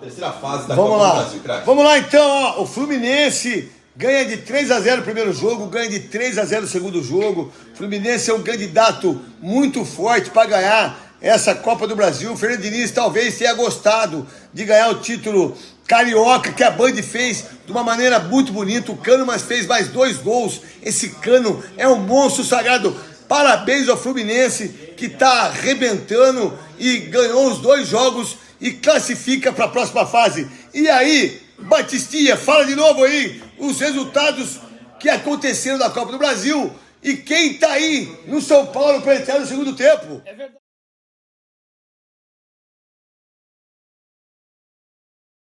terceira fase da Vamos Copa lá. do Brasil, craque. Vamos lá então, ó. O Fluminense ganha de 3 a 0 o primeiro jogo, ganha de 3 a 0 o segundo jogo. O Fluminense é um candidato muito forte para ganhar essa Copa do Brasil. O Fernando Diniz talvez tenha gostado de ganhar o título carioca que a Band fez de uma maneira muito bonita. O Cano mas fez mais dois gols. Esse Cano é um monstro sagrado. Parabéns ao Fluminense que está arrebentando e ganhou os dois jogos e classifica para a próxima fase. E aí, Batistinha, fala de novo aí os resultados que aconteceram na Copa do Brasil e quem tá aí no São Paulo para entrar no segundo tempo.